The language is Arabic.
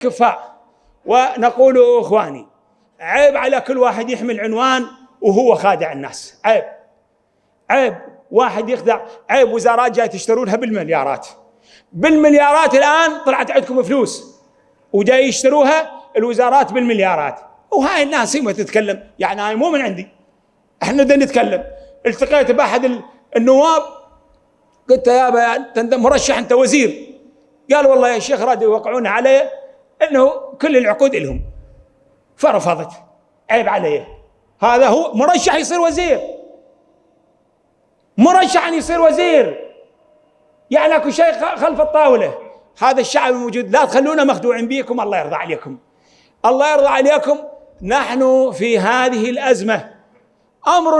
كفاء ونقول إخواني عيب على كل واحد يحمل عنوان وهو خادع الناس. عيب. عيب واحد يخدع. عيب وزارات جاي تشترونها بالمليارات. بالمليارات الآن طلعت عندكم فلوس وجاي يشتروها الوزارات بالمليارات. وهاي الناس هي ما تتكلم. يعني هاي مو من عندي. إحنا بدنا نتكلم. التقيت بأحد النواب. قلت يا مرشح أنت وزير. قال والله يا شيخ رادوا يوقعون علي انه كل العقود لهم. فرفضت. عيب علي هذا هو مرشح يصير وزير. مرشح أن يصير وزير. يعني أكو شيء خلف الطاولة. هذا الشعب الموجود لا تخلونا مخدوعين بيكم. الله يرضى عليكم. الله يرضى عليكم. نحن في هذه الأزمة. أمر